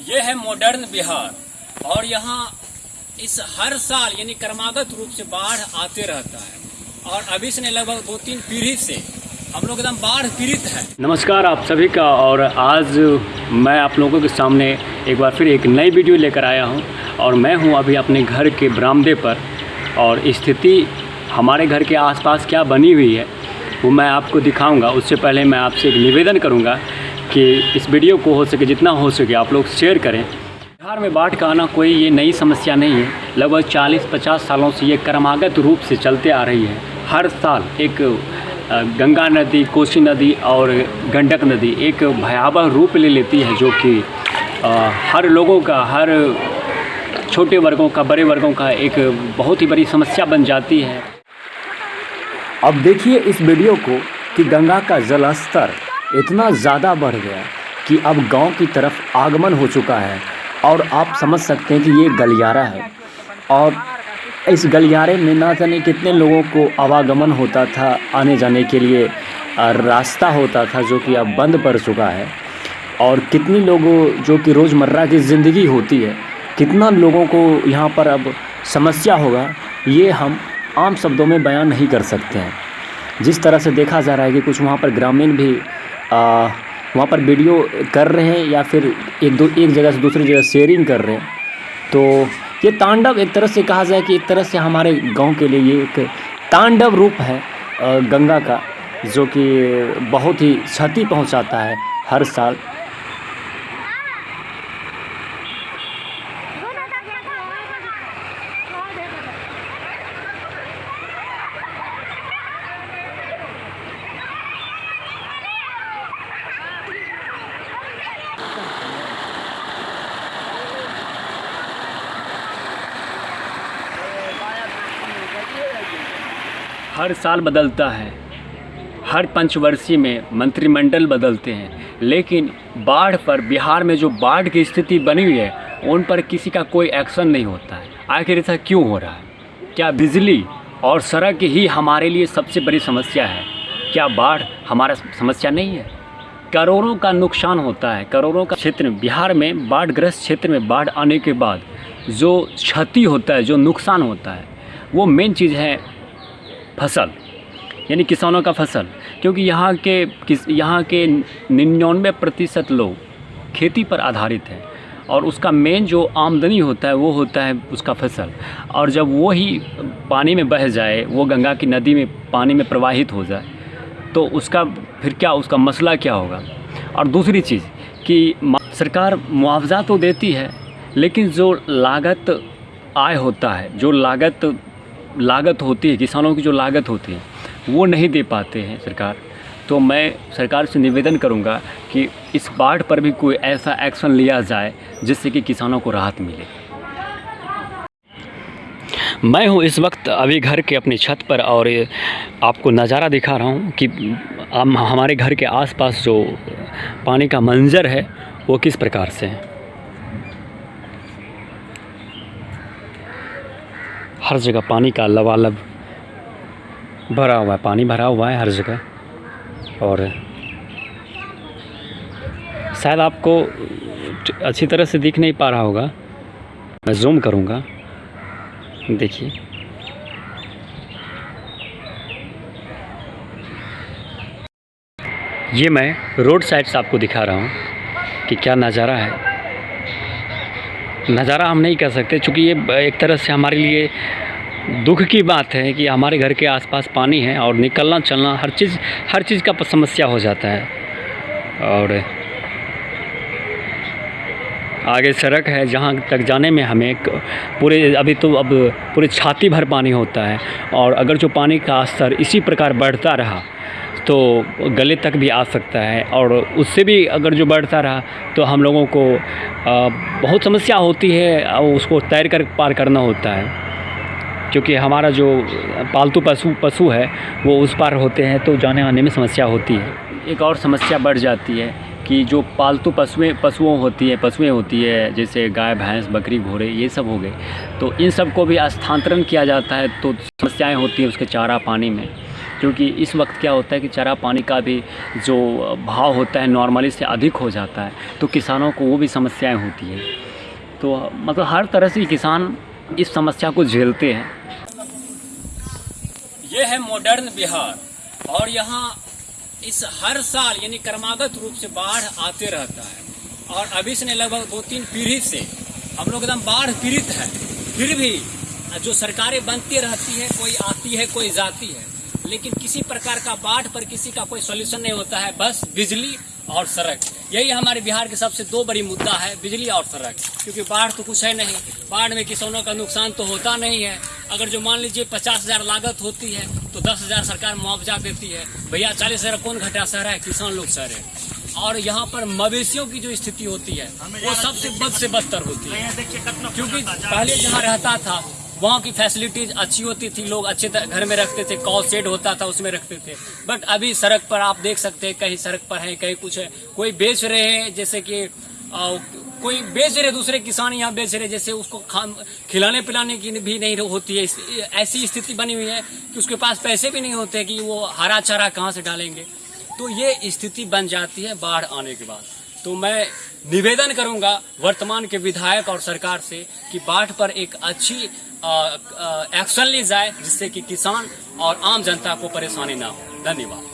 ये है मॉडर्न बिहार। और यहाँ इस हर साल यानी क्रमागत रूप से बाढ़ आते रहता है। और अभी से लगभग दो तीन पीढ़ी से हम लोग एकदम बाढ़ पीड़ित है। नमस्कार आप सभी का, और आज मैं आप लोगों के सामने एक बार फिर एक नई वीडियो लेकर आया हूँ। और मैं हूँ अभी अपने घर के बरामदे पर। और स्थिति हमारे घर के आसपास क्या बनी हुई है, वो मैं आपको दिखाऊँगा। उससे पहले मैं आपसे एक निवेदन करूँगा कि इस वीडियो को हो सके जितना हो सके आप लोग शेयर करें। बिहार में बाढ़ का आना कोई ये नई समस्या नहीं है। लगभग 40-50 सालों से ये क्रमागत रूप से चलते आ रही है। हर साल एक गंगा नदी, कोसी नदी और गंडक नदी एक भयावह रूप ले लेती है जो कि हर लोगों का, हर छोटे वर्गों का, बड़े वर्गों का एक बहुत ही बड़ी समस्या बन जाती है। अब देखिए इस वीडियो को कि गंगा का जल स्तर इतना ज़्यादा बढ़ गया कि अब गाँव की तरफ़ आगमन हो चुका है और आप समझ सकते हैं कि ये गलियारा है। और इस गलियारे में ना जाने कितने लोगों को आवागमन होता था, आने जाने के लिए रास्ता होता था जो कि अब बंद पड़ चुका है। और कितनी लोगों, जो कि रोज़मर्रा की ज़िंदगी होती है, कितना लोगों को यहाँ पर अब समस्या होगा, ये हम आम शब्दों में बयान नहीं कर सकते हैं। जिस तरह से देखा जा रहा है कि कुछ वहाँ पर ग्रामीण भी वहाँ पर वीडियो कर रहे हैं या फिर एक दो, एक जगह से दूसरी जगह शेयरिंग कर रहे हैं। तो ये तांडव एक तरह से कहा जाए कि एक तरह से हमारे गाँव के लिए ये एक तांडव रूप है गंगा का, जो कि बहुत ही क्षति पहुंचाता है हर साल। हर साल बदलता है। हर पंचवर्षीय में मंत्रिमंडल बदलते हैं। लेकिन बाढ़ पर बिहार में जो बाढ़ की स्थिति बनी हुई है, उन पर किसी का कोई एक्शन नहीं होता है। आखिर ऐसा क्यों हो रहा है? क्या बिजली और सड़क ही हमारे लिए सबसे बड़ी समस्या है? क्या बाढ़ हमारा समस्या नहीं है? करोड़ों का नुकसान होता है। करोड़ों का क्षेत्र बिहार में बाढ़ग्रस्त क्षेत्र में बाढ़ आने के बाद जो क्षति होता है, जो नुकसान होता है, वो मेन चीज़ है फ़सल, यानी किसानों का फ़सल। क्योंकि यहाँ के किस, यहाँ के निन्यानवे प्रतिशत लोग खेती पर आधारित हैं और उसका मेन जो आमदनी होता है, वो होता है उसका फ़सल। और जब वो ही पानी में बह जाए, वो गंगा की नदी में पानी में प्रवाहित हो जाए तो उसका फिर क्या, उसका मसला क्या होगा? और दूसरी चीज़ कि सरकार मुआवजा तो देती है, लेकिन जो लागत आय होता है, जो लागत लागत होती है, किसानों की जो लागत होती है, वो नहीं दे पाते हैं सरकार। तो मैं सरकार से निवेदन करूँगा कि इस बाढ़ पर भी कोई ऐसा एक्शन लिया जाए, जिससे कि किसानों को राहत मिले। मैं हूँ इस वक्त अभी घर के अपनी छत पर और आपको नज़ारा दिखा रहा हूँ कि हम, हमारे घर के आसपास जो पानी का मंजर है, वो किस प्रकार से है। हर जगह पानी का लबालब भरा हुआ है, पानी भरा हुआ है हर जगह। और शायद आपको अच्छी तरह से दिख नहीं पा रहा होगा। मैं जूम करूँगा। देखिए। ये मैं रोड साइड से आपको दिखा रहा हूँ कि क्या नज़ारा है। नज़ारा हम नहीं कह सकते, चूँकि ये एक तरह से हमारे लिए दुख की बात है कि हमारे घर के आसपास पानी है और निकलना, चलना हर चीज़ हर चीज़ का समस्या हो जाता है। और आगे सड़क है, जहाँ तक जाने में हमें पूरे, अभी तो अब पूरे छाती भर पानी होता है और अगर जो पानी का स्तर इसी प्रकार बढ़ता रहा तो गले तक भी आ सकता है और उससे भी अगर जो बढ़ता रहा तो हम लोगों को बहुत समस्या होती है उसको तैर कर पार करना होता है। क्योंकि हमारा जो पालतू पशु पशु है, वो उस पार होते हैं तो जाने आने में समस्या होती है। एक और समस्या बढ़ जाती है कि जो पालतू पशुएँ, पशुओं होती है, पशुएँ होती है, जैसे गाय, भैंस, बकरी, घोड़े, ये सब हो गए तो इन सबको भी स्थानांतरण किया जाता है तो समस्याएँ होती हैं उसके चारा पानी में। क्योंकि इस वक्त क्या होता है कि चारा पानी का भी जो भाव होता है नॉर्मली से अधिक हो जाता है तो किसानों को वो भी समस्याएँ होती है। तो मतलब हर तरह से किसान इस समस्या को झेलते हैं। ये है मॉडर्न बिहार और यहाँ इस हर साल यानी क्रमागत रूप से बाढ़ आते रहता है और अभी से लगभग दो तीन पीढ़ी से हम लोग एकदम बाढ़ पीड़ित है। फिर भी जो सरकारें बनती रहती है, कोई आती है, कोई जाती है लेकिन किसी प्रकार का बाढ़ पर किसी का कोई सोल्यूशन नहीं होता है, बस बिजली और सड़क। यही हमारे बिहार के सबसे दो बड़ी मुद्दा है, बिजली और सड़क। क्योंकि बाढ़ तो कुछ है नहीं। बाढ़ में किसानों का नुकसान तो होता नहीं है। अगर जो मान लीजिए पचास हज़ार लागत होती है तो दस हज़ार सरकार मुआवजा देती है। भैया, चालीस हज़ार कौन घटा सह रहा है? किसान लोग सह रहे हैं। और यहाँ पर मवेशियों की जो स्थिति होती है, वो सबसे बद से बदतर होती है। क्योंकि पहले जहाँ रहता था वहाँ की फैसिलिटीज़ अच्छी होती थी लोग अच्छे घर में रखते थे कॉल सेट होता था उसमें रखते थे। बट अभी सड़क पर आप देख सकते हैं कहीं सड़क पर है कहीं कुछ है। कोई बेच रहे हैं जैसे कि आ, कोई बेच रहे दूसरे किसान यहाँ बेच रहे जैसे उसको खिलाने पिलाने की भी नहीं होती है। ऐसी स्थिति बनी हुई है कि उसके पास पैसे भी नहीं होते कि वो हरा चारा कहाँ से डालेंगे। तो ये स्थिति बन जाती है बाढ़ आने के बाद। तो मैं निवेदन करूँगा वर्तमान के विधायक और सरकार से कि बाढ़ पर एक अच्छी एक्शन ली जाए जिससे कि किसान और आम जनता को परेशानी ना हो। धन्यवाद।